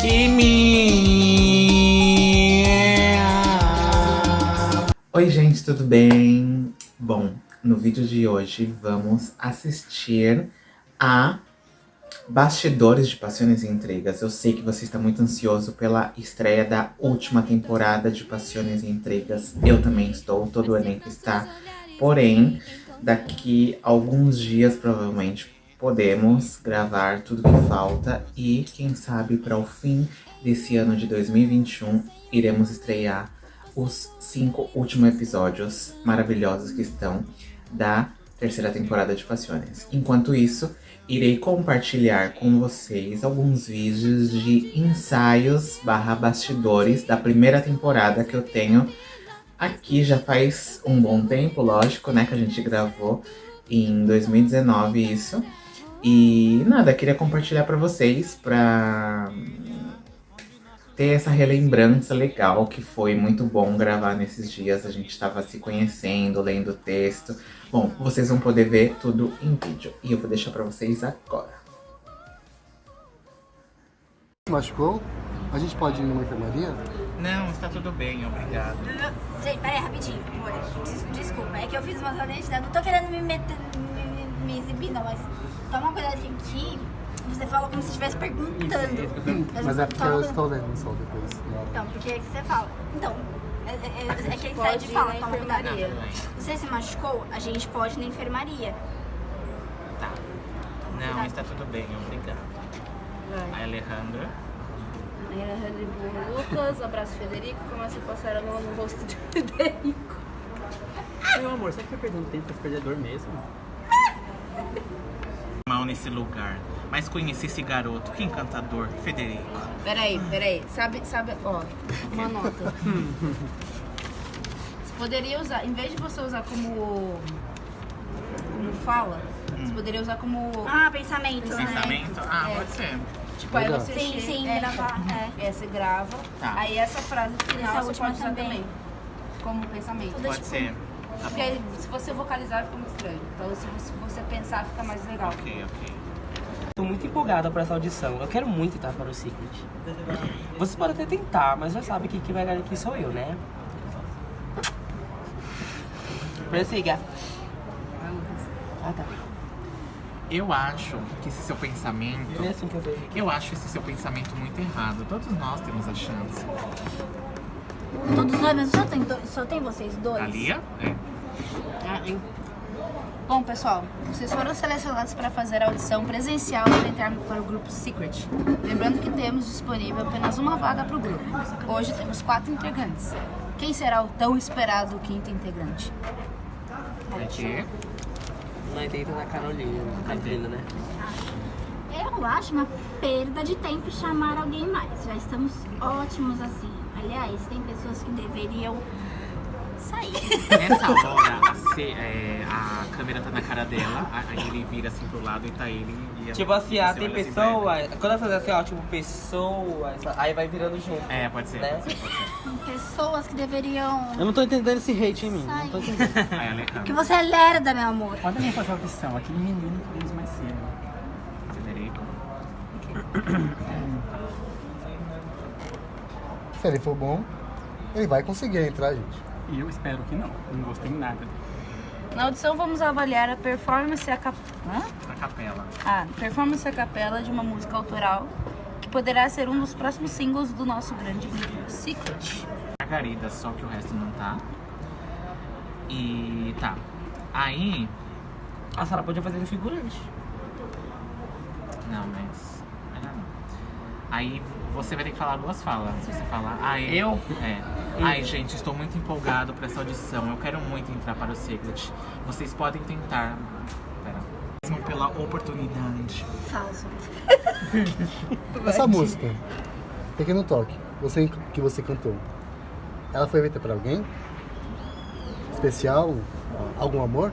Kimi! Oi, gente, tudo bem? Bom, no vídeo de hoje vamos assistir a Bastidores de Paixões e Intrigas. Eu sei que você está muito ansioso pela estreia da última temporada de Paixões e Intrigas. Eu também estou, todo o elenco está. Porém, daqui a alguns dias, provavelmente, podemos gravar tudo que falta. E, quem sabe, para o fim desse ano de 2021, iremos estrear os cinco últimos episódios maravilhosos que estão da terceira temporada de Paixões. Enquanto isso, irei compartilhar com vocês alguns vídeos de ensaios barra bastidores da primeira temporada que eu tenho aqui já faz um bom tempo, lógico, né, que a gente gravou em 2019 isso. E nada, queria compartilhar pra vocês, pra ter essa relembrança legal, que foi muito bom gravar nesses dias. A gente estava se conhecendo, lendo o texto. Bom, vocês vão poder ver tudo em vídeo. E eu vou deixar pra vocês agora. machucou? A gente pode ir numa enfermaria? Não, está tudo bem, obrigado. Gente, peraí, rapidinho, amor. Des- Desculpa, é que eu fiz uma identidade. Não tô querendo me meter, me, exibir, não, mas toma cuidado que você fala como se estivesse perguntando. Mas é porque eu cuidado. estou vendo só depois. Então, porque é que você fala. Então, é, é, é, é que ele sai pode de fala, toma cuidado. Você se machucou, a gente pode ir na enfermaria. Tá. Não, está tudo bem, obrigado. Vai. A Alejandra. O Lucas, abraça o Federico, começa a passar a mão no rosto do Federico. Meu amor, será que foi perdendo tempo pra perder a dor mesmo? Mal nesse lugar. Mas conheci esse garoto, que encantador, Federico. Peraí, peraí. Sabe, sabe, ó, uma nota. Você poderia usar, em vez de você usar como. como fala, você poderia usar como. Ah, pensamento, né? Pensamento? Ah, É. pode ser. Tipo, aí Legal. você Sim, chega- sim, é, gravar, é. É, você grava. Tá. Aí essa frase final Essa você última pode usar também. também. Como pensamento. Pode tipo, ser. Porque aí, se você vocalizar fica muito estranho. Então se você, pensar fica mais legal. Ok, ok. Tô muito empolgada para essa audição. Eu quero muito entrar para o Secret. Você pode até tentar, mas já sabe que quem vai ganhar aqui sou eu, né? Prossiga. Ah, tá. Eu acho que esse seu pensamento. É assim que eu vejo. Eu acho esse seu pensamento muito errado. Todos nós temos a chance. Todos nós, mas só tem, dois- só tem vocês dois? A Lia? É. Ah? Bom, pessoal, vocês foram selecionados para fazer a audição presencial para entrar para o grupo Secret. Lembrando que temos disponível apenas uma vaga para o grupo. Hoje temos quatro integrantes. Quem será o tão esperado quinto integrante? É que. Nós deita na Carolina, Catarina, né? Eu acho uma perda de tempo chamar alguém mais. Já estamos ótimos assim. Aliás, tem pessoas que deveriam sair. Nessa hora, a, ce- é, a câmera tá na cara dela, aí ele vira assim pro lado e tá ele e ela- Tipo assim, ah, tem olha assim pra pessoa. Quando ela fazer assim, ó, tipo, pessoa, aí vai virando junto. É, pode ser, Né? pode ser, pode ser. Tem pessoas que deveriam Eu não tô entendendo esse hate em mim. Não tô entendendo. Aí, Porque você é lerda, meu amor. Pode nem fazer a opção, aquele menino que fez mais cedo. Federico. Se ele for bom, ele vai conseguir entrar, gente. E eu espero que não, não gostei nada. Na audição vamos avaliar a performance e a cap... Hã? A capela. Ah, performance a capela de uma música autoral que poderá ser um dos próximos singles do nosso grande grupo Secret. Margarida, só que o resto não tá. E tá. Aí. A Sara podia fazer de figurante. Não, mas. não. Aí você vai ter que falar duas falas. Se você falar. Ai, Eu? É. Ai, gente, estou muito empolgado para essa audição. Eu quero muito entrar para o Secret. Vocês podem tentar. Pera. Mesmo pela oportunidade. Falso. Essa música, Pequeno Toque, você, que você cantou, ela foi feita pra alguém? Especial? Algum amor?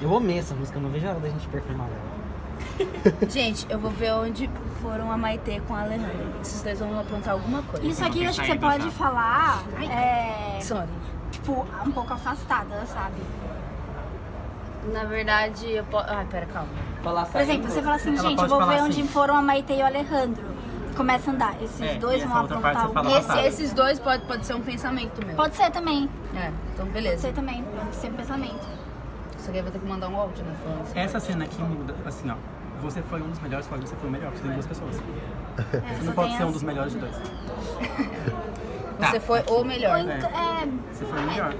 Eu amei essa música, eu não vejo a hora da gente performar ela. Gente, eu vou ver onde foram a Maitê com a Alejandra. Esses dois vão aprontar alguma coisa. Isso aqui acho que você pode já. falar, é, Sorry. tipo, um pouco afastada, sabe? Na verdade, eu posso. Ai, pera, calma. Falar Por exemplo, você fala assim, Ela gente, pode eu vou falar ver assim. onde foram a Maite e o Alejandro. começa a andar. Esses É, dois e essa vão outra parte apontar você o fala outro. Esse- esses dois pode, pode ser um pensamento meu. Pode ser também. É, então Pode beleza. ser também. Pode ser um pensamento. Isso aqui eu vou ter que mandar um áudio, né? Falando assim. Essa cena aqui muda, assim, ó. Você foi um dos melhores, você foi o melhor, porque tem duas pessoas. É, Você não pode ser um dos melhores de dois. Você foi o melhor. Então- é, Você foi o melhor.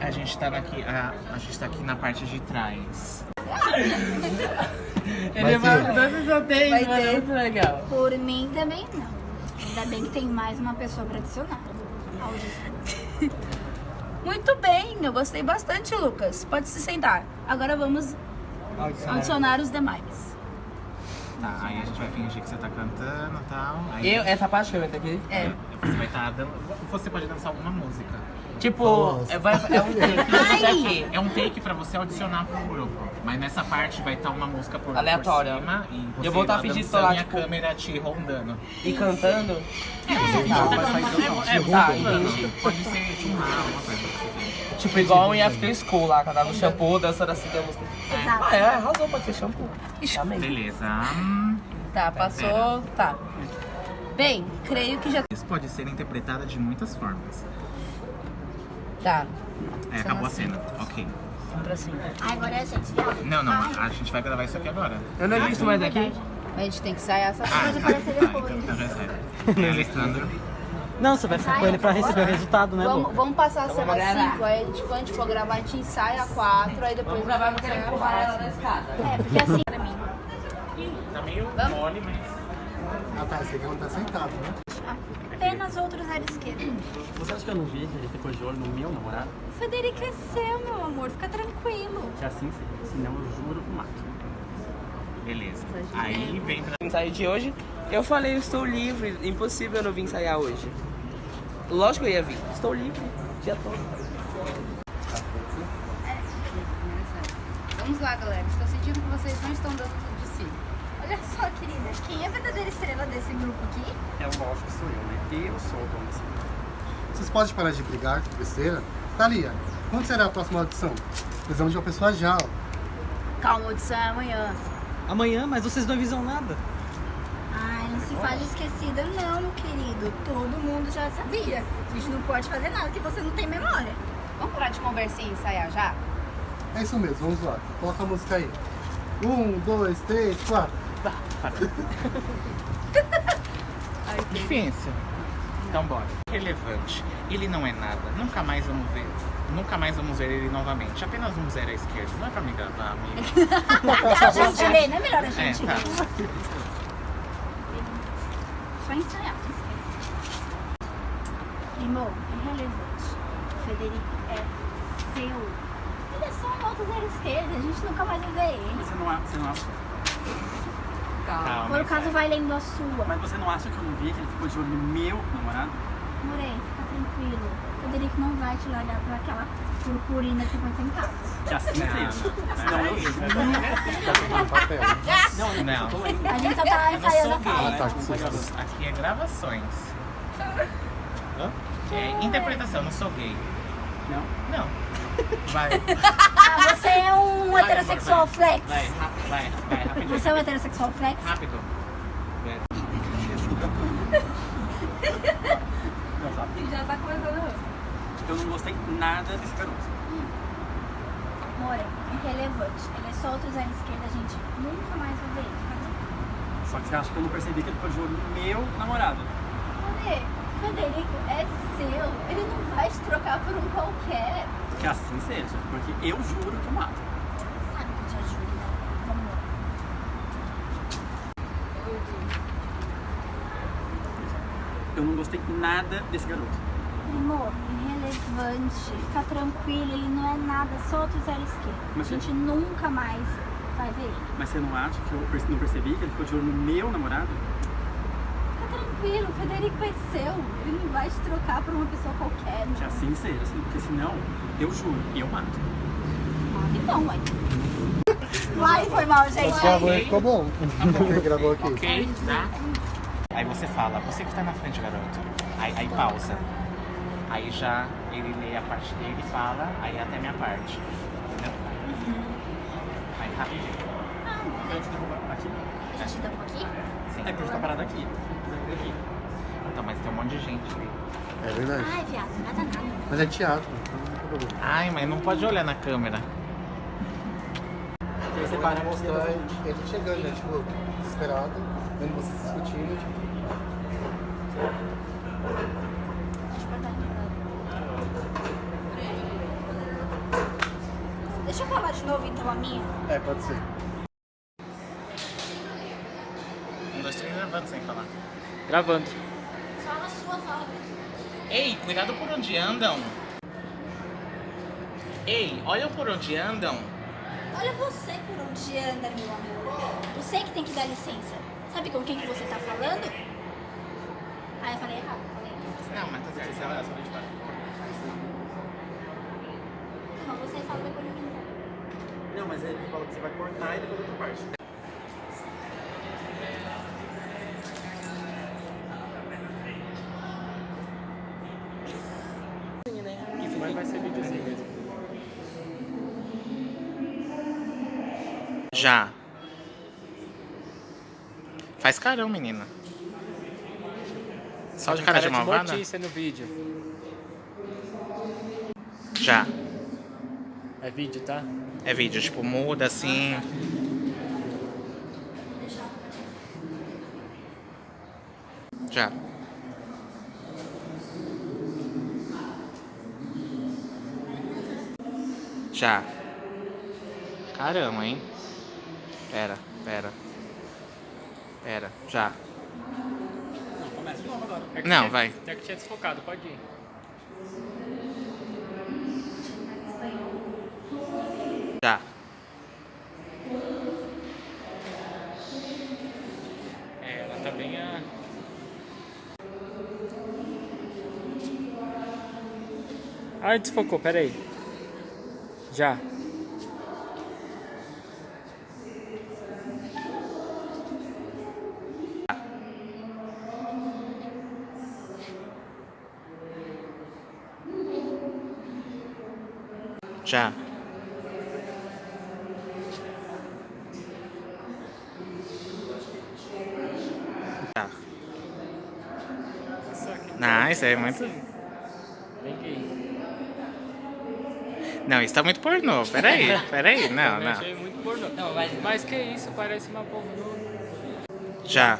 A gente tá aqui, a, a gente tá aqui na parte de trás. Ele vai- dois sorteios, Vai mano. ter. Muito legal. por mim também não. Ainda bem que tem mais uma pessoa pra adicionar. Muito bem, eu gostei bastante, Lucas. Pode se sentar. Agora vamos adicionar os demais. Tá, aí a gente vai fingir que você tá cantando e tal. Aí Eu, essa parte que eu entro aqui? É. Você vai estar dando. Você pode dançar alguma música. Tipo, é, vai, é um take daqui. É um take pra você adicionar pro grupo. Mas nessa parte vai estar uma música por, Aleatória. por cima e você Eu vou tá lá fingindo lá, a tipo- câmera te rondando. E cantando. É, é, Tá, tá, entendi. Pode ser tipo uma coisa que você Tipo, igual em After School lá, cantava no shampoo, dançando assim, tem a música. Exato. Ah, é, arrasou, pode ser shampoo. Amei. Beleza. Tá, passou. Tá. Bem, creio que já. Isso pode ser interpretada de muitas formas. Tá. É, acabou a cena. Ok. Vamos pra cima. Ah, agora é a gente. viu? Não, não, a gente vai gravar isso aqui agora. Eu não isso mais daqui. A gente tem que sair essa. Ah, Pode tá, tá, depois. então, então já sai. Alessandro. Não, você vai ficar com ele pra receber o resultado, né, Vamos, vamos passar a Então cena vamos gravar. 5, aí tipo, quando a gente for gravar, a gente ensaia a 4, aí depois gravar no empurrar ela na escada. É, porque assim, pra mim, Tá meio Vamos? mole, mas. Ah tá, esse aqui não tá sentado, né? Apenas outro zero esquerdo. Você acha que eu não vi que ele ficou de olho no meu namorado? O Federico é seu, meu amor. Fica tranquilo. Que assim seja. Senão eu juro que mato. Beleza. Aí vem pra. Ensaio de hoje, eu falei, eu estou livre, impossível eu não vir ensaiar hoje. Lógico que eu ia vir, estou livre, dia todo. Vamos lá, galera. Estou sentindo que vocês não estão dando tudo. Olha só, querida. Quem é a verdadeira estrela desse grupo aqui? É lógico que sou eu, né? Eu sou o dono desse grupo. Vocês podem parar de brigar, besteira? Thalia, quando será a próxima audição? Precisamos de uma pessoa já, ó. Calma, audição é amanhã. Amanhã, mas vocês não avisam nada. Ai, não se faz esquecida não, querido. Todo mundo já sabia. A gente não pode fazer nada que você não tem memória. Vamos parar de conversar e ensaiar já? É isso mesmo, vamos lá. Coloca a música aí. Um, dois, três, quatro. Difícil. Então bora. Relevante. Ele não é nada. Nunca mais vamos ver. Nunca mais vamos ver ele novamente. Apenas um zero à esquerda. Não é pra me gravar, amigo. A gente ler, não é melhor a É, gente tá. ler? Só ensaiar. Irmão, irrelevante. O Federico é seu. Ele é só um outro zero esquerda. A gente nunca mais vai ver ele. Você não, a- você não acha. Calma. Por caso, vai lendo a sua. Mas você não acha que eu não vi que ele ficou de olho no meu namorado? Morei, fica tranquilo. O Federico não vai te largar por aquela purpurina de 50 centavos. Que assim seja. Senão eu juro. Tá papel. Não. A gente só tá Eu não ensaiando sou a gay. fala. tá. Aqui é gravações. É interpretação, não sou gay. Não? Não. Vai. Você é um Vai, heterossexual vai. flex. Vai, rápido, vai, vai, rapidinho. Você é um heterossexual flex? Rápido. Não? Já tá começando. Eu não gostei nada desse garoto. More, irrelevante. Ele é só outro zero esquerda, a gente nunca mais vai ver ele. Só que você acha que eu não percebi que ele ficou de olho meu namorado? More, Federico é seu. Ele não vai te trocar por um qualquer. Que assim seja. Porque eu juro que eu mato. Sabe que eu te ajudo, né? Vamos lá. Eu não gostei nada desse garoto. Amor, irrelevante. Fica tranquilo, ele não é nada, só outro zero esquerda. A Mas gente você- nunca mais vai ver ele. Mas você não acha que eu não percebi que ele ficou de olho no meu namorado? Fica tranquilo, o Federico é seu. Ele vai te trocar por uma pessoa qualquer. Que assim seja, assim, porque senão, eu juro, eu mato. Então, mãe. Ai, foi mal, gente. Gravou e ficou bom. Quem gravou aqui? Ok, tá? Aí você fala, você que tá na frente, garoto. Aí, aí pausa. Aí já ele lê a parte dele e fala, aí até a minha parte. Entendeu? Aí rapidinho. Aqui? É bastidão aqui? É porque a gente tá parado aqui. Aqui. Mas tem um monte de gente ali. É verdade. Ai, viado, nada nada. Mas é teatro, então não tem problema. Ai, mas não pode olhar na câmera. Aí você para mostrar mostrar. ele chegando, né? Tipo, desesperado, vendo vocês discutindo, tipo. Deixa eu falar de novo então a minha. É, pode ser. Um, dois, três, gravando sem falar. Gravando. Só na sua fala. Ei, cuidado por onde andam. Ei, olha por onde andam. Olha você por onde anda, meu amor. Você que tem que dar licença. Sabe com quem que você tá falando? Ah, eu falei errado. Falei errado. Não, mas tá certo. Você vai, só a gente para. Não, você fala depois de mim. Não, mas ele fala que você vai cortar e depois outra parte. Mas vai ser videozinho mesmo. Já. Faz carão, menina. Só de cara de malvada? notícia no vídeo. Já. É vídeo, tá? É vídeo, tipo, muda assim. Já. Já. Caramba, hein? Pera, pera. Pera, já. Não, começa de novo agora. É Não, vai. É que tinha desfocado, pode ir. Já. É, ela tá bem a. Ah, desfocou, peraí. Já. Já. Já. Não, isso é muito. Não, isso tá muito pornô. Peraí, peraí. Não, não. Não, mas... mas que isso, parece uma pornô. Já.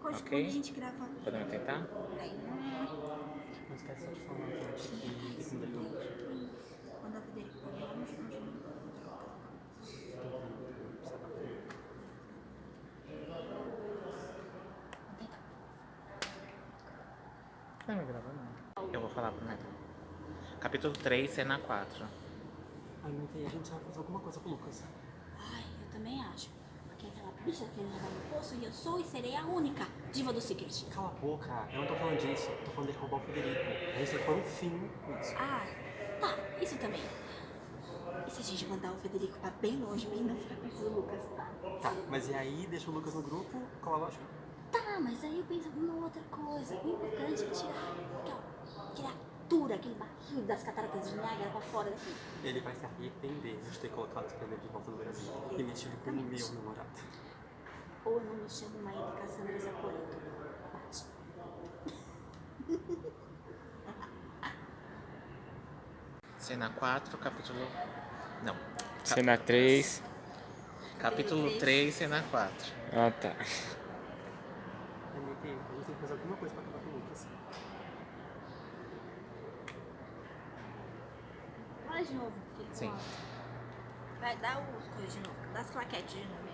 Quando Ok. quando a gente grava. Aí, Não esquece de falar que mudar tudo. quando a Federico falou, vamos, vamos, vamos. Não me grava, não. Eu vou falar primeiro. Capítulo 3, cena 4. Ai, aí a gente vai fazer alguma coisa com o Lucas. Ai, eu também acho. Bicha querendo roubar meu poço e eu sou e serei a única diva do Secret. Cala a boca, eu não tô falando disso. Tô falando de roubar o Federico. A gente tem que pôr um fim nisso. Ah, tá, isso também. E se a gente mandar o Federico pra bem longe e não ficar perto do Lucas, tá? Tá, mas e aí deixa o Lucas no grupo, qual a lógica? Tá, mas aí eu penso numa outra coisa. O importante é tirar aquela criatura, aquele barril das cataratas de Niágara pra fora daqui. Ele vai se arrepender de ter colocado esse presente de volta no Brasil e mexido com o meu namorado. Ou eu não me chamo Maíra Cassandra Zaporito. Bate. Cena 4, capítulo. Não. Cena 3. Capítulo 3, cena 4. Ah, tá. MT, a gente tem que fazer alguma coisa pra acabar com o Lucas. Fala de novo. Sim. Vai, dá os coisas de novo. Dá as claquetes de novo.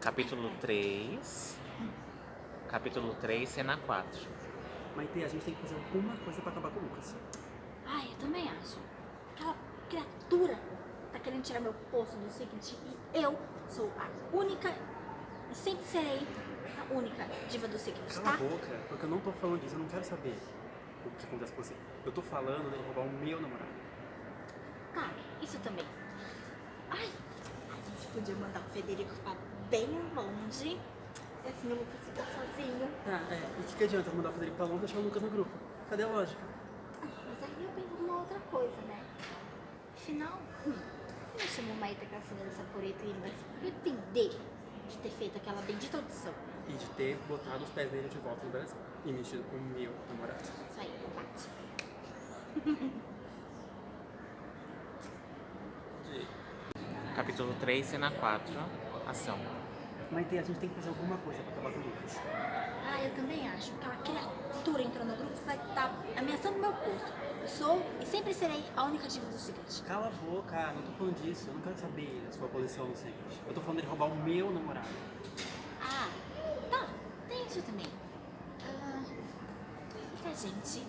Capítulo 3. Capítulo 3, cena 4. Maite, a gente tem que fazer alguma coisa pra acabar com o Lucas. Ai, eu também acho. Aquela criatura tá querendo tirar meu poço do Secret e eu sou a única e sempre serei a única diva do Secret, Cala a tá? boca, porque eu não tô falando disso, eu não quero saber o que acontece com você. Eu tô falando de roubar o meu namorado. Tá, isso também. Ai, a gente podia mandar o Federico pra bem longe. E assim o Lucas fica sozinho. Tá, é. E o que, que adianta mandar o Federico pra longe e deixar o Lucas no grupo? Cadê a lógica? Ah, mas aí eu penso numa outra coisa, né? Afinal, hum, eu chamo o Maíta Cassandra dessa poreta e ele vai se arrepender de ter feito aquela bendita audição. E de ter botado os pés dele de volta no Brasil. E mexido com o meu namorado. Isso aí, bate. Capítulo 3, cena 4. Ação. Maite, a gente tem que fazer alguma coisa pra acabar com o Lucas. Ah, eu também acho. Aquela criatura entrou no grupo vai estar ameaçando meu posto. Eu sou e sempre serei a única diva do Secret. Cala a boca, não tô falando disso. Eu não quero saber da sua posição no Secret. Eu tô falando de roubar o meu namorado. Ah, tá. Tem isso também. Ah, e se a gente,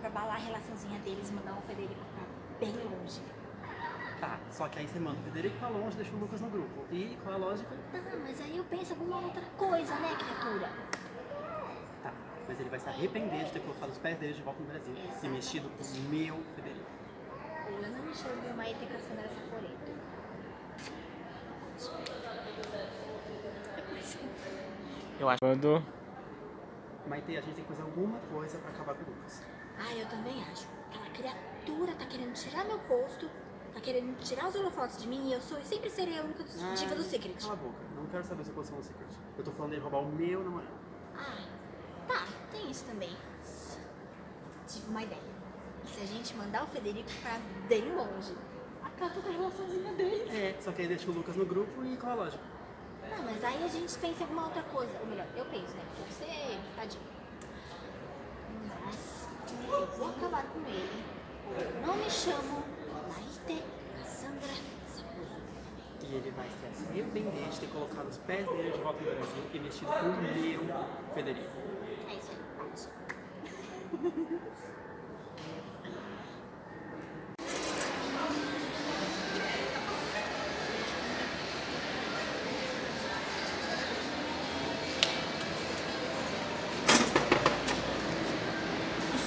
pra balar a relaçãozinha deles, mandar o Federico pra bem longe? Tá, só que aí você manda o Federico pra longe e deixa o Lucas no grupo. E qual é a lógica? Tá, mas aí eu penso alguma outra coisa, né, criatura? Tá, mas ele vai se arrepender de ter colocado os pés dele de volta no Brasil. E mexido com o meu Federico. Eu não enxergo uma Maíta Cassandra essa poreta. Eu acho. Quando. Maite, a gente tem que fazer alguma coisa pra acabar com o Lucas. Ah, eu também acho. Aquela criatura tá querendo tirar meu posto, tá querendo tirar os holofotes de mim e eu sou e sempre serei a única diva do Secret. Cala a boca, eu não quero saber sua posição no Secret. Eu tô falando de roubar o meu namorado. Ah, tá, tem isso também. Tive uma ideia. Se a gente mandar o Federico pra bem longe? Acaba com a relaçãozinha deles. É, só que aí deixa o Lucas no grupo e qual é a lógica? Não, mas aí a gente pensa em alguma outra coisa. Ou melhor, eu penso, né? Porque você, tadinho. Mas eu vou acabar com ele. Eu não me chamo Maite Cassandra Sapuri. E ele vai se arrepender de ter colocado os pés dele de volta no Brasil e mexido com o meu Federico. É isso aí.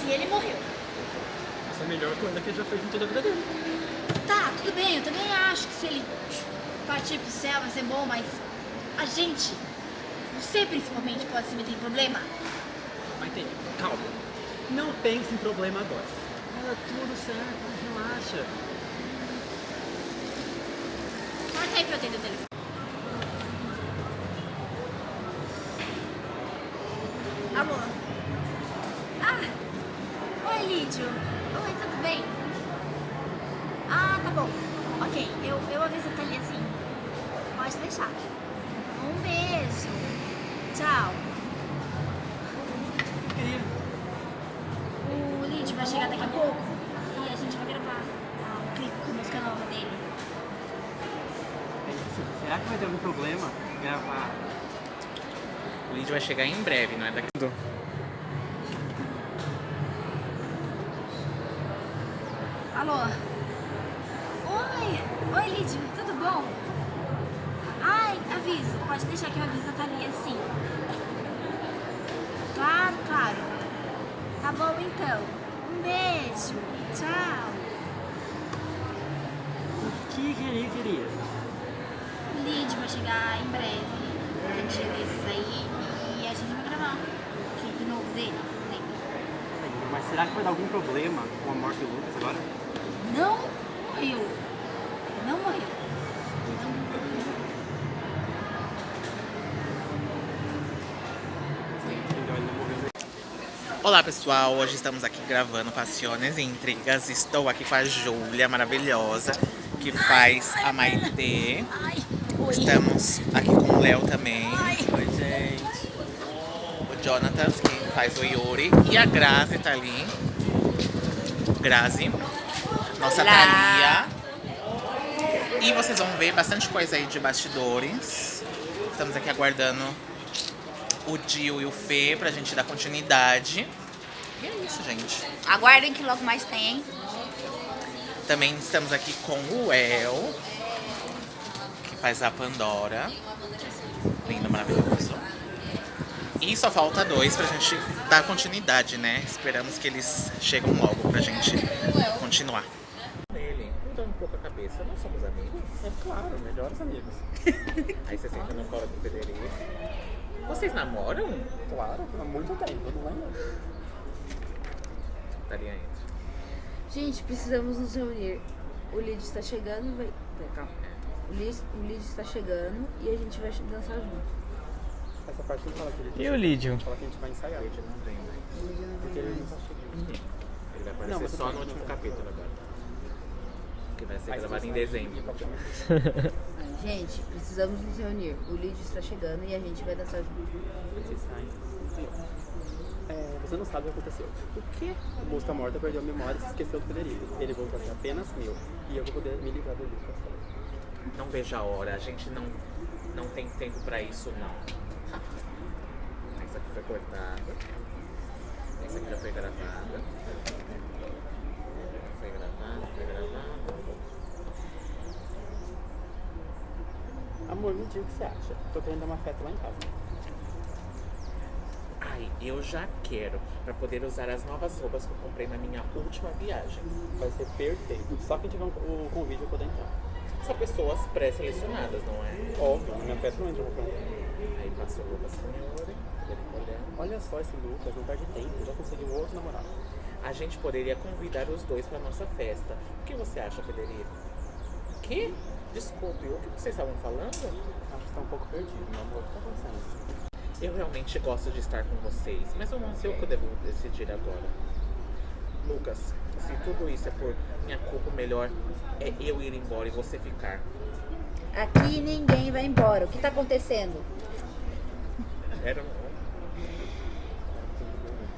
E ele morreu? Essa é a melhor coisa que ele já fez em toda a vida dele. Tá, tudo bem, eu também acho que se ele partir pro céu vai ser bom, mas a gente, você principalmente, pode se meter em problema. Maite, calma. Não pense em problema agora. Tá tudo certo, relaxa. Corta aí pra eu atender o telefone. Tchau. O Lídio vai chegar daqui a pouco e a gente vai gravar um clipe com a música nova dele. Será que vai ter algum problema gravar? O Lídio vai chegar em breve, não é daqui. Alô? Oi! Oi, Lídio, tudo bom? Ai, aviso, pode deixar que eu aviso a Thalia sim. Claro, claro. Tá bom então. Um beijo. Tchau. O que queria, queria? O Lídio vai chegar em breve. Um dia desses aí. E a gente vai gravar um clipe novo dele. Mas será que vai dar algum problema com a morte do Lucas agora? Não morreu. Olá pessoal, hoje estamos aqui gravando Passiones e Intrigas. Estou aqui com a Júlia, maravilhosa, que faz a Maitê. Estamos aqui com o Léo também. Oi, gente. O Jonathan, que faz o Yuri. E a Grazi tá ali. Grazi. Nossa Thalia. E vocês vão ver bastante coisa aí de bastidores. Estamos aqui aguardando o Dio e o Fê pra gente dar continuidade. E é isso, gente. Aguardem que logo mais tem, hein? Também estamos aqui com o El, que faz a Pandora. Lindo, maravilhoso. E só falta dois pra gente dar continuidade, né? Esperamos que eles chegam logo pra gente continuar. Ele, mudando um pouco a cabeça, nós somos amigos. É claro, melhores amigos. Aí você senta no colo do Federico. Vocês namoram? Claro, há muito tempo, não lembro. Daria entra. Gente, precisamos nos reunir. O Lid está chegando, vai. Pera, calma. O Lid, o Lid está chegando e a gente vai dançar junto. Essa parte não fala que ele E o Lídio? fala que a gente vai ensaiar. Ele não vem, né? Porque ele não tá chegando. Ele vai aparecer Não, só no último capítulo agora. Que vai ser gravado em dezembro. Gente, precisamos nos reunir. O Lid está chegando e a gente vai dançar junto. É, você não sabe o que aconteceu. O quê? O Mosca Morta perdeu a memória e se esqueceu do Federico. Ele voltou a ser apenas meu. E eu vou poder me livrar do Lucas. Não vejo a hora, a gente não, não tem tempo pra isso não. Essa aqui foi cortada. Essa aqui já foi gravada. Foi gravada, foi gravada. Amor, me diga o que você acha. Tô querendo dar uma festa lá em casa. Ai, eu já quero, pra poder usar as novas roupas que eu comprei na minha última viagem. Vai ser perfeito. Só quem tiver um- o convite vai poder entrar. São pessoas pré-selecionadas, não é? Óbvio, na minha festa não entra qualquer um. Aí passou roupa senhora, ele olhando. Olha só esse Lucas, não perde tempo. Já conseguiu outro namorado. A gente poderia convidar os dois pra nossa festa. O que você acha, Federico? Que? Desculpe, o que vocês estavam falando? Acho que tá um pouco perdido, meu amor. O que tá acontecendo? Eu realmente gosto de estar com vocês, mas eu não sei o que eu devo decidir agora. Lucas, se tudo isso é por minha culpa, o melhor é eu ir embora e você ficar. Aqui ninguém vai embora. O que está acontecendo? Era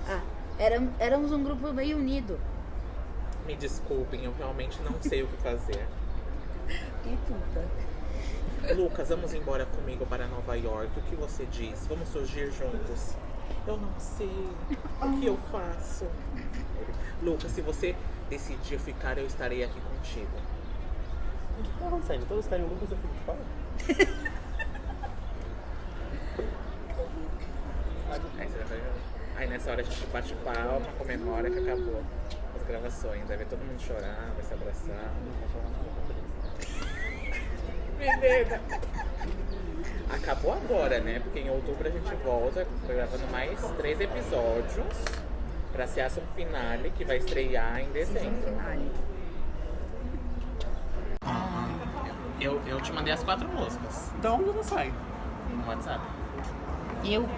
Ah, éram- éramos um grupo bem unido. Me desculpem, eu realmente não sei o que fazer. Que puta. Lucas, vamos embora comigo para Nova York. O que você diz? Vamos surgir juntos? Eu não sei. O que eu faço? Lucas, se você decidir ficar, eu estarei aqui contigo. O que tá acontecendo? Todos querem o Lucas e eu fico de fora? Aí, nessa hora a gente bate palma, comemora que acabou as gravações. Aí vai todo mundo chorar, vai se abraçar. Menina! Acabou agora, né? Porque em outubro a gente volta gravando mais três episódios pra ser a ação finale que vai estrear em dezembro. Eu, eu te mandei as quatro músicas Então onde você sai? no WhatsApp. Eu?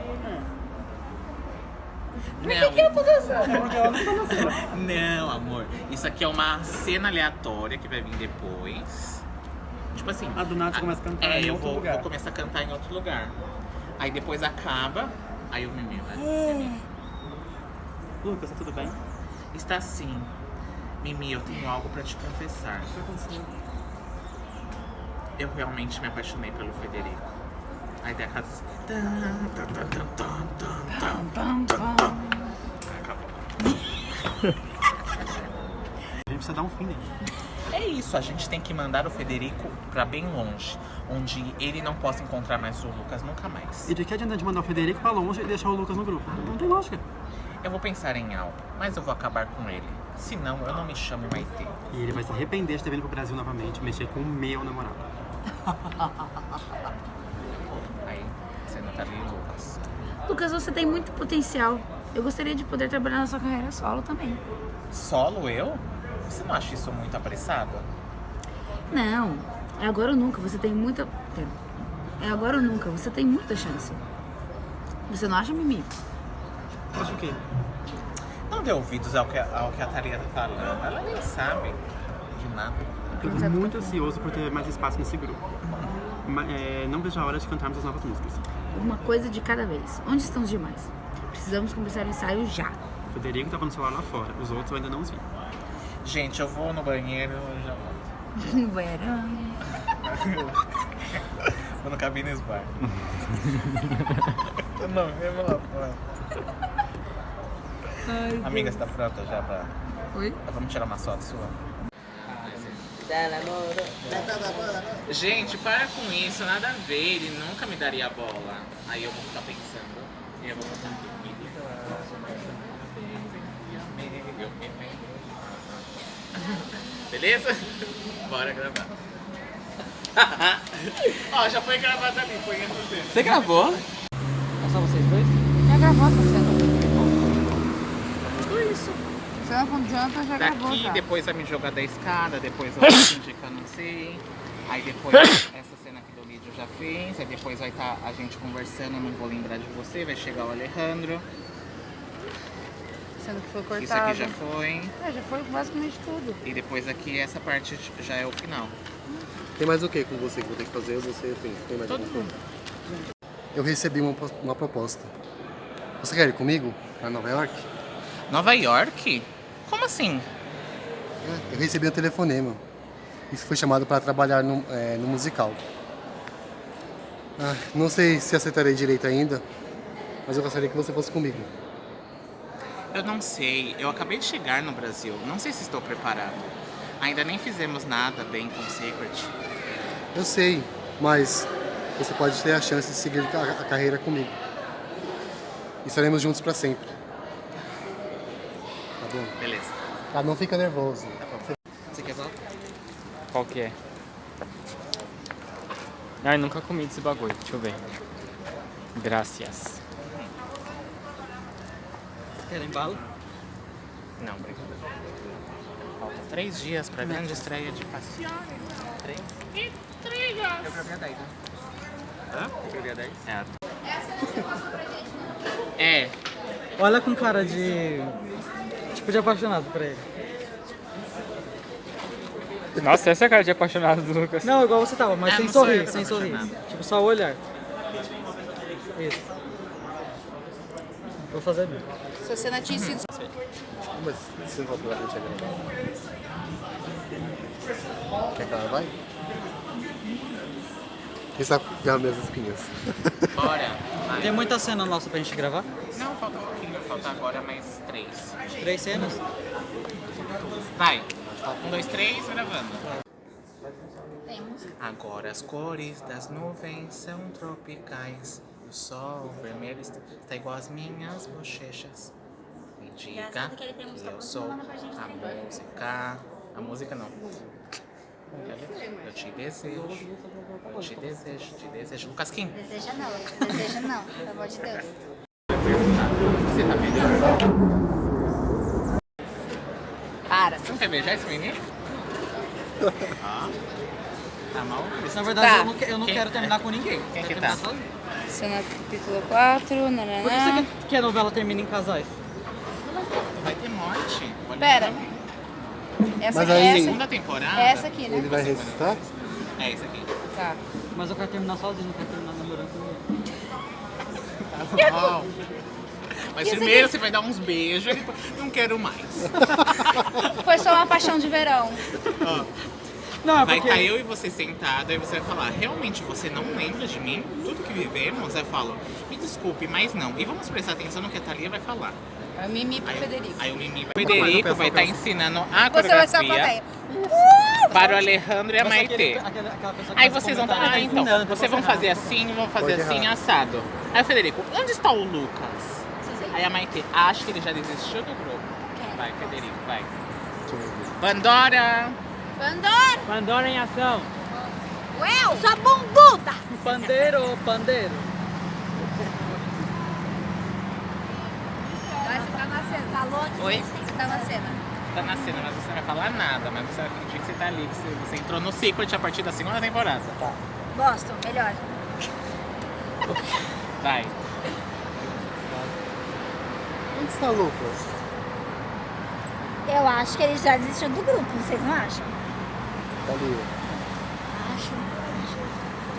Não, É porque ela não tá na cena. Não, amor. Isso aqui é uma cena aleatória que vai vir depois. Tipo assim. Ah, do nada você começa a cantar É, em eu outro vou, lugar. vou começar a cantar em outro lugar. Aí depois acaba. Aí o Mimi, Ah. né? Lucas, tá tudo bem? Está sim. Mimi, eu tenho algo pra te confessar. O que aconteceu? Eu realmente me apaixonei pelo Federico. Aí tem a casa assim. Acabou. A gente precisa dar um fim nele. É isso, a gente tem que mandar o Federico pra bem longe, onde ele não possa encontrar mais o Lucas nunca mais. E de que adianta de mandar o Federico pra longe e deixar o Lucas no grupo? Não tem lógica. Eu vou pensar em algo, mas eu vou acabar com ele. Senão, eu não me chamo Maitê. E ele vai se arrepender de ter vindo pro Brasil novamente, mexer com o meu namorado. Aí, você não tá ali, Lucas. Lucas, você tem muito potencial. Eu gostaria de poder trabalhar na sua carreira solo também. Solo eu? Você não acha isso muito apressado? Não, é agora ou nunca. Você tem muita. É agora ou nunca. Você tem muita chance. Você não acha, Mimi? Acho o quê? Não dê ouvidos ao que, ao que a Thalia tá falando. Ela nem sabe de nada. Eu tô muito ansioso por ter mais espaço nesse grupo. É, não vejo a hora de cantarmos as novas músicas. Uma coisa de cada vez. Onde estão os demais? Precisamos começar o ensaio já. O Federico tava no celular lá fora, os outros eu ainda não os vi. Gente, eu vou no banheiro e já volto. No banheirão. Vou no Cabines Bar. não, eu vou lá fora. Amiga, você tá pronta já pra... Oi? Vamos tirar uma foto sua? Gente, para com isso, nada a ver, ele nunca me daria a bola. Aí eu vou ficar pensando. Beleza? Bora gravar. Ó, já foi gravado ali, foi entre os. Você gravou? É só vocês dois? Já gravou, essa cena. Tudo isso. Você não adianta, já Daqui, gravou. aqui depois vai me jogar da escada, depois vai indicando não sei. Aí depois essa cena aqui do vídeo já fez, aí depois vai estar tá a gente conversando, eu não vou lembrar de você, vai chegar o Alejandro. Sendo que foi Isso cortado. aqui já foi. É, já foi basicamente tudo. E depois aqui essa parte já é o final. Tem mais o que com você que eu vou ter que fazer? Você, enfim, tem mais Todo alguma coisa? Eu recebi uma, uma proposta. Você quer ir comigo para Nova York? Nova York? Como assim? Eu recebi um telefonema. Isso foi chamado para trabalhar no, é, no musical. Ah, não sei se aceitarei direito ainda, mas eu gostaria que você fosse comigo. Eu não sei, eu acabei de chegar no Brasil, não sei se estou preparado. Ainda nem fizemos nada bem com o Secret. Eu sei, mas você pode ter a chance de seguir a, carreira comigo. E estaremos juntos para sempre. Tá bom? Beleza. Tá, não fica nervoso. Você quer voltar? Qual que é? Ai, nunca comi desse bagulho. Deixa eu ver. Gracias. Querem bala? Não, obrigado. Falta três dias pra grande estreia de Passione. Três? E três Eu gravei a 10, né? Hã? Eu gravei a 10? É. É. Olha com cara de... Tipo, de apaixonado por ele. Nossa, essa é a cara de apaixonado do Lucas. Não, igual você tava, mas É, sem não sorrir, sem sorrir. Tipo, só o olhar. Isso. Vou fazer bem. Se você não tinha sido Mas você não falou pra gente agora. Quer que ela vai? Quem sabe pegar minhas espinhas? Bora. Vai. Tem muita cena nossa pra gente gravar? Não, falta um pouquinho. Falta agora mais três. Três cenas? Vai. Um, dois, três, gravando. Temos. Agora as cores das nuvens são tropicais. O sol vermelho está, está igual às minhas bochechas. Me diga que eu sou a música. A música não. Eu te desejo. Eu te desejo, te desejo. Lucas Kim, Deseja não, deseja não, pelo amor de Deus. você tá melhor? Para. Você não quer beijar esse menino? Ah, tá mal? Na verdade, Tá. eu não, eu não quero terminar com ninguém. Quem que tá? sozinho. Cena capítulo 4, Por que você quer que a novela termine em casais? Vai ter morte. Olha Pera. Essa Mas aqui, aí- essa, Segunda temporada. essa aqui, Ele né? vai ressuscitar? É isso aqui. Tá. Mas eu quero terminar sozinho, não quero terminar namorando com ninguém. Tá bom. Mas esse primeiro aqui? você vai dar uns beijos e depois não quero mais. Foi só uma paixão de verão. Não, é Vai porque... estar eu e você sentado, aí você vai falar, realmente você não lembra de mim? Tudo que vivemos? Eu falo, me desculpe, mas não. E vamos prestar atenção no que a Thalia vai falar. É o Mimi pro Aí, Federico. aí o Mimi vai... Federico vai estar ensinando a Você vai ser a coreografia plateia. para o Alejandro e a Mas Maitê. Aí vocês vão comentário, estar, ah, tá então, ensinando, vocês vão fazer assim, vão fazer assim, assado. Aí o Federico, onde está o Lucas? Aí a Maitê, acho que ele já desistiu do grupo. Vai, Federico, vai. Pandora! Pandora! Pandora em ação. Eu sou bunduda! Pandeiro, pandeiro. Vai ficar na cena. Falou que Oi? você tá na cena. Tá na cena, mas você não vai falar nada, mas você vai fingir que você tá ali, que você, você entrou no Secret a partir da segunda temporada. Gosto, melhor. Vai. Onde está o Lucas? Eu acho que ele já desistiu do grupo, vocês não acham? Tá ali. Acho.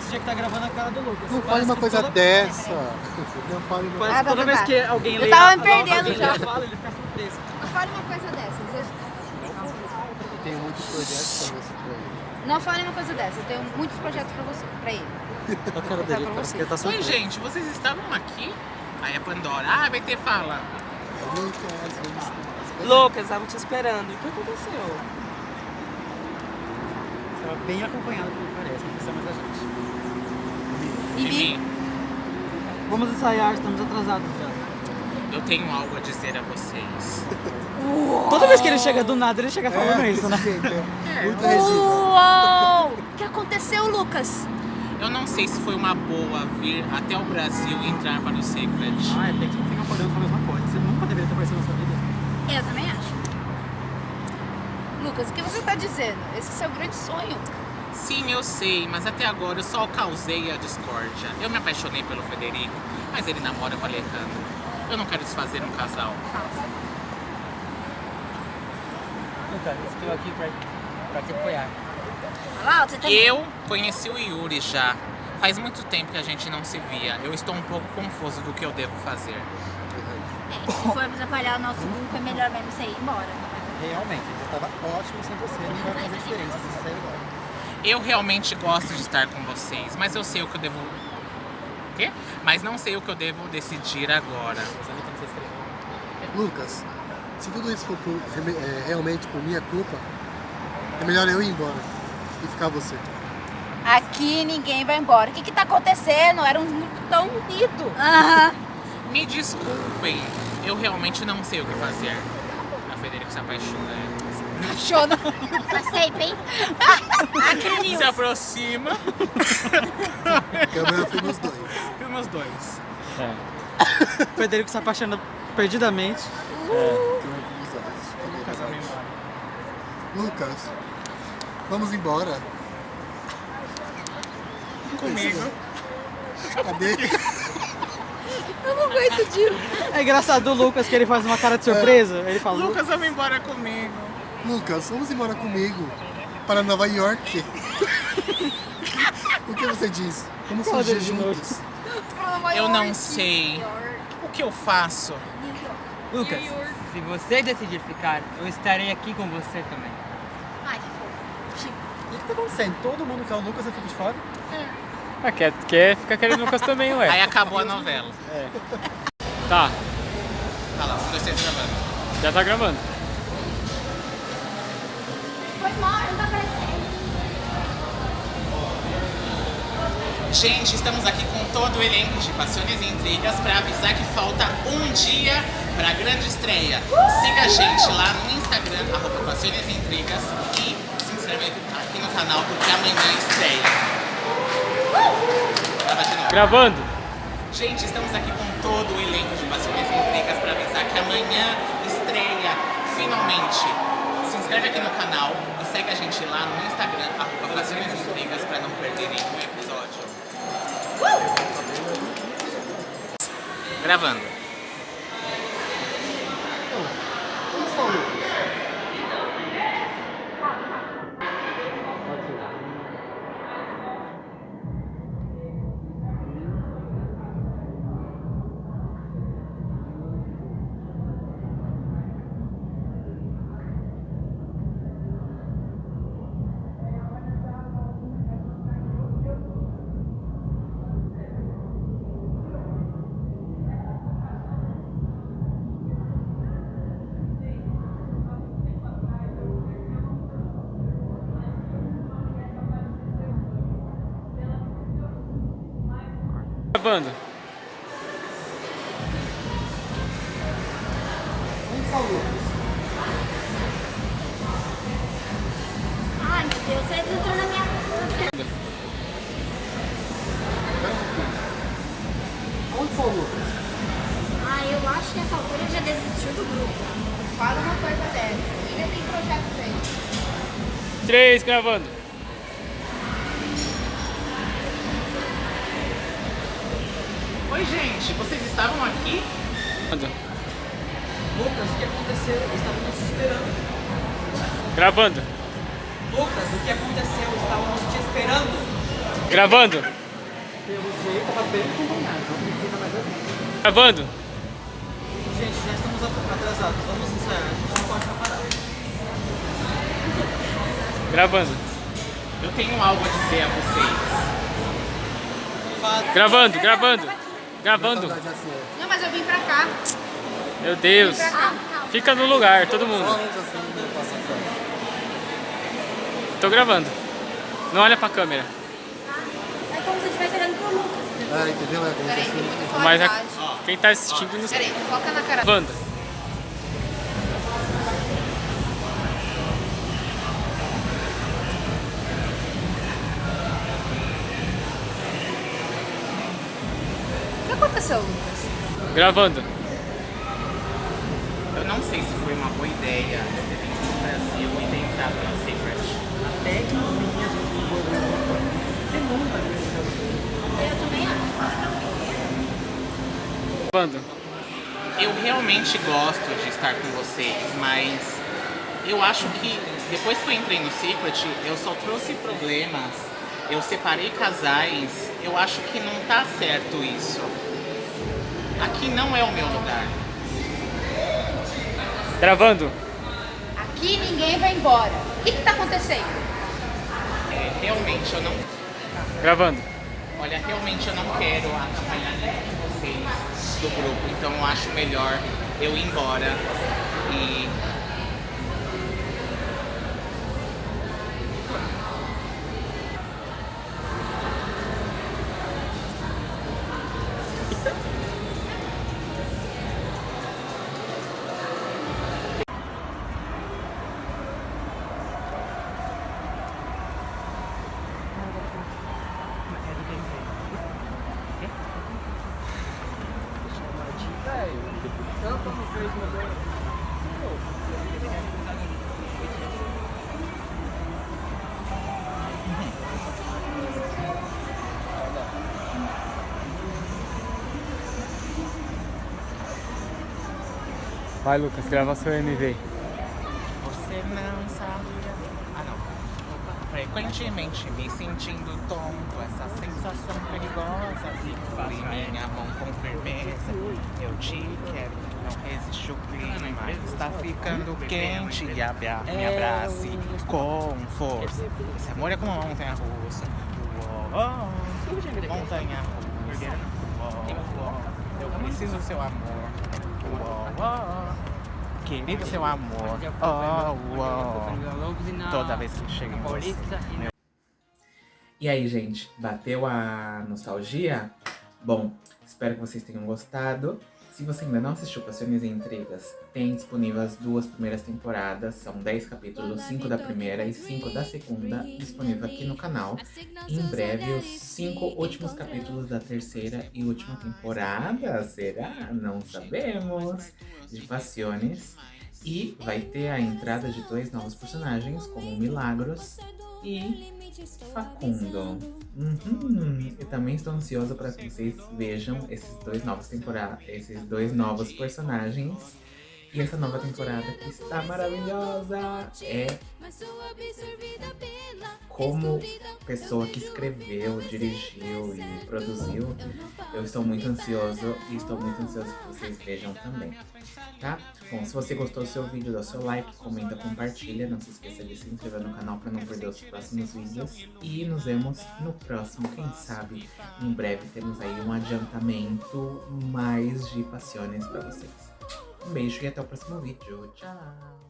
Você tinha que estar gravando a cara do Lucas. Não fale uma coisa toda- dessa. Não fale uma Parece Ah, toda tá, vez tá. que alguém Eu lê tava a- me perdendo já. fala, ele fica surpreso. Não fale uma coisa dessas. Eu... Eu tenho muitos projetos pra você por aí. Não fale uma coisa dessa. Eu tenho muitos projetos pra você, pra ele. A cara dele, falar pra parece você. que ele tá Oi, surpreso. gente, vocês estavam aqui? Aí a Pandora, ah, vai ter fala. Eu. Lucas, estavam te esperando. O que aconteceu? Bem acompanhado, pelo que parece. Não precisa mais a gente. Mimi, Vamos ensaiar, estamos atrasados já. eu tenho algo a dizer a vocês. Toda vez que ele chega do nada, ele chega falando isso, né? Muito registro. Uou! O que aconteceu, Lucas? Eu não sei se foi uma boa vir até o Brasil e entrar para o Secret. Ah, tem que ficar pagando com a mesma coisa. Você nunca deveria ter aparecido na sua vida. Eu Lucas, o que você tá dizendo? Esse é seu grande sonho. Sim, eu sei, mas até agora eu só causei a discórdia. Eu me apaixonei pelo Federico, mas ele namora com o Alejandro. Eu não quero desfazer um casal. Lucas, estou aqui pra, pra te apoiar. Olha lá, você tá... Eu conheci o Yuri já. Faz muito tempo que a gente não se via. Eu estou um pouco confuso do que eu devo fazer. É, se for atrapalhar o nosso grupo, é melhor mesmo você ir embora. Realmente, tava ótimo sem você, não vai fazer diferença se você sair agora. Eu realmente gosto de estar com vocês, mas eu sei o que eu devo. Quê? Mas não sei o que eu devo decidir agora. Lucas, se tudo isso for por- é, realmente por minha culpa, é melhor eu ir embora e ficar você. Aqui ninguém vai embora. O que que tá acontecendo? Era um grupo tão unido. Me desculpem, eu realmente não sei o que fazer. A Federico se apaixona. Tempo, hein? Aquele news. Se aproxima. A câmera foi nos dois. Filma os dois. É. O Federico se apaixona perdidamente. Lucas, vamos embora. Comigo. Cadê? Eu não aguento de... É engraçado o Lucas que ele faz uma cara de surpresa. Ele fala, Lucas, vamos embora comigo. Lucas, vamos embora comigo para Nova York. o que você diz? Vamos fugir juntos. Eu não sei. O que eu faço? Lucas, se você decidir ficar, eu estarei aqui com você também. Ai, que fofo. O que tá acontecendo? Todo mundo quer o Lucas, eu fico de fora? Ah, quer, quer ficar querendo o Lucas também, Aí ué. acabou a novela. Tá, Tá lá, um, dois, três, gravando. já tá gravando. Gente, estamos aqui com todo o elenco de Paixões e Intrigas para avisar que falta um dia para a grande estreia. Siga a gente lá no Instagram, arroba Paixões e Intrigas e se inscreve aqui no canal porque amanhã estreia. Grava de novo. Gravando. Gente, estamos aqui com todo o elenco de Paixões e Intrigas para avisar que amanhã estreia, finalmente. Se inscreve aqui no canal e segue a gente lá no Instagram, arroba e Intrigas, para não perder nenhum episódio. Gravando. Gravando. Ai, meu Deus, você entrou na minha... Onde Lucas? Ah, eu acho que essa altura já desistiu do grupo. Fala uma coisa dessa. Ainda tem projeto feito. Três, gravando. Oi, gente, vocês estavam aqui? Gravando. Lucas, o que aconteceu? Estávamos te esperando. Gravando. Lucas, o que aconteceu? Estávamos te esperando. Gravando. Pelo jeito, tava bem combinado. Não precisa mais ouvir. Gravando. Gente, já estamos atrasados. Vamos ensaiar. A gente não pode ficar parado. Gravando. Eu tenho algo a dizer a vocês. Gravando, gravando. Gravando. É. Não, mas eu vim pra cá. Meu Deus. Fica no lugar, todo mundo. assim. Tô gravando. Não olha pra câmera. É como se estivesse olhando pro Lucas. Ah, entendeu? É Peraí, tem muita Mas a- quem tá assistindo Peraí, foca na cara. Gravando. Que Lucas? Gravando. Eu não sei se foi uma boa ideia eu ter vindo pro Brasil e ter entrado Eu também acho. Quando? Eu realmente gosto de estar com vocês, mas eu acho que depois que eu entrei no Secret, eu só trouxe problemas. Eu separei casais. Eu acho que não tá certo isso. Aqui não é o meu lugar. Gravando. Aqui ninguém vai embora. O que que tá acontecendo? É, realmente eu não. Gravando. Olha, realmente eu não quero atrapalhar nenhum de vocês do grupo, então eu acho melhor eu ir embora e. Vai, Lucas, grava seu MV. Você não sabia. Ah, não. Frequentemente me sentindo tonto, essa sensação perigosa. Segure minha mão com firmeza. Eu te quero, não resiste o clima. Está ficando quente e abra me abrace com força. Esse amor é como uma montanha russa. Uou, montanha russa. Uou. Eu preciso do seu amor. Uou. Querido seu amor. Oh, uou. Toda vez que chega em você. E aí, gente, bateu a nostalgia? Bom, espero que vocês tenham gostado. Se você ainda não assistiu Passiones e Intrigas, tem disponível as duas primeiras temporadas. São 10 capítulos, 5 da primeira e 5 da segunda, disponível aqui no canal. Em breve, os 5 últimos capítulos da terceira e última temporada. Será? Não sabemos. De Passiones. E vai ter a entrada de dois novos personagens, como Milagros e Facundo. Uhum. Eu também estou ansiosa para que vocês vejam esses dois novos temporadas, esses dois novos personagens. E essa nova temporada que está maravilhosa é como pessoa que escreveu, dirigiu e produziu. Eu estou muito ansioso e estou muito ansioso que vocês vejam também, tá? Bom, se você gostou do seu vídeo, dá seu like, comenta, compartilha. Não se esqueça de se inscrever no canal para não perder os próximos vídeos. E nos vemos no próximo, quem sabe em breve temos aí um adiantamento mais de passiones para vocês. Um beijo e até o próximo vídeo. Tchau!